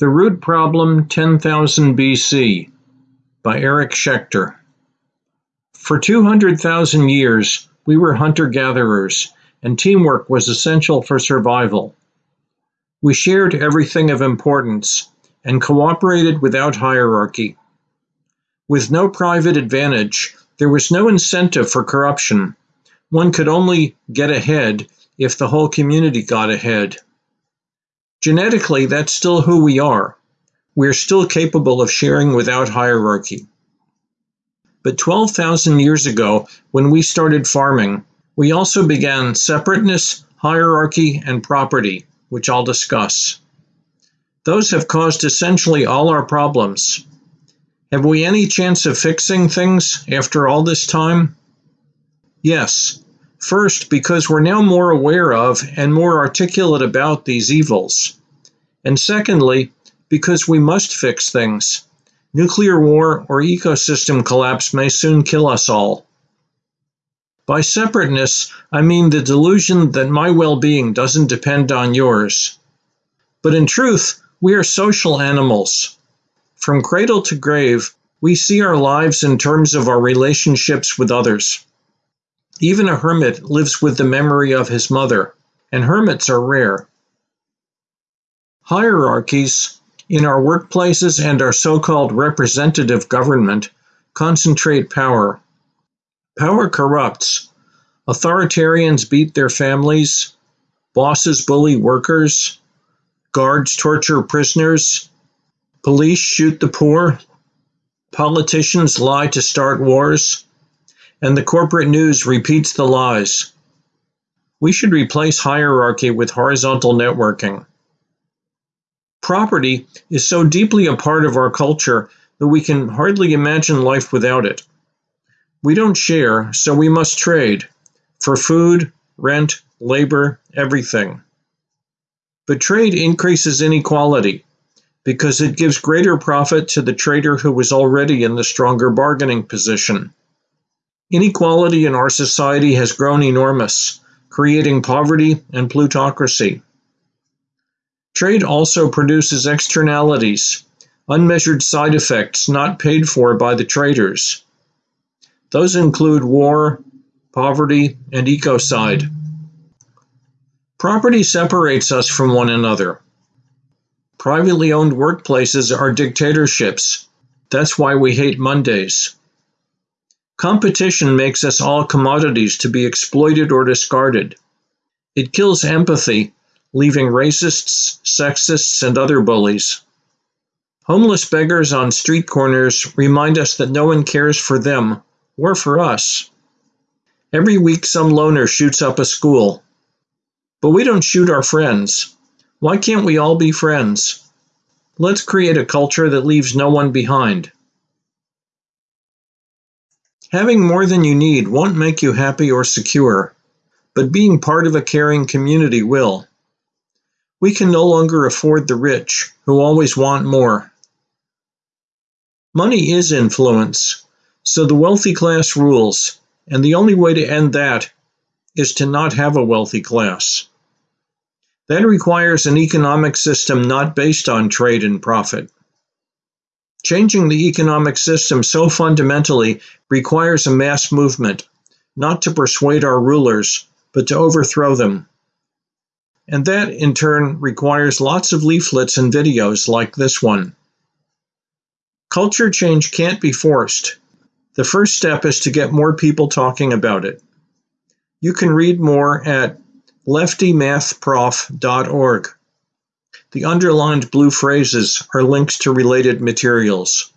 The Root Problem 10,000 BC by Eric Schechter. For 200,000 years, we were hunter gatherers, and teamwork was essential for survival. We shared everything of importance and cooperated without hierarchy. With no private advantage, there was no incentive for corruption. One could only get ahead if the whole community got ahead. Genetically, that's still who we are. We're still capable of sharing without hierarchy. But 12,000 years ago, when we started farming, we also began separateness, hierarchy, and property, which I'll discuss. Those have caused essentially all our problems. Have we any chance of fixing things after all this time? Yes, First, because we're now more aware of and more articulate about these evils. And secondly, because we must fix things. Nuclear war or ecosystem collapse may soon kill us all. By separateness, I mean the delusion that my well being doesn't depend on yours. But in truth, we are social animals. From cradle to grave, we see our lives in terms of our relationships with others. Even a hermit lives with the memory of his mother, and hermits are rare. Hierarchies in our workplaces and our so called representative government concentrate power. Power corrupts. Authoritarians beat their families, bosses bully workers, guards torture prisoners, police shoot the poor, politicians lie to start wars and the corporate news repeats the lies. We should replace hierarchy with horizontal networking. Property is so deeply a part of our culture that we can hardly imagine life without it. We don't share, so we must trade for food, rent, labor, everything. But trade increases inequality because it gives greater profit to the trader who was already in the stronger bargaining position. Inequality in our society has grown enormous, creating poverty and plutocracy. Trade also produces externalities, unmeasured side effects not paid for by the traders. Those include war, poverty, and ecocide. Property separates us from one another. Privately owned workplaces are dictatorships. That's why we hate Mondays. Competition makes us all commodities to be exploited or discarded. It kills empathy, leaving racists, sexists, and other bullies. Homeless beggars on street corners remind us that no one cares for them or for us. Every week, some loner shoots up a school. But we don't shoot our friends. Why can't we all be friends? Let's create a culture that leaves no one behind. Having more than you need won't make you happy or secure, but being part of a caring community will. We can no longer afford the rich, who always want more. Money is influence, so the wealthy class rules, and the only way to end that is to not have a wealthy class. That requires an economic system not based on trade and profit. Changing the economic system so fundamentally requires a mass movement, not to persuade our rulers, but to overthrow them. And that, in turn, requires lots of leaflets and videos like this one. Culture change can't be forced. The first step is to get more people talking about it. You can read more at leftymathprof.org. The underlined blue phrases are links to related materials.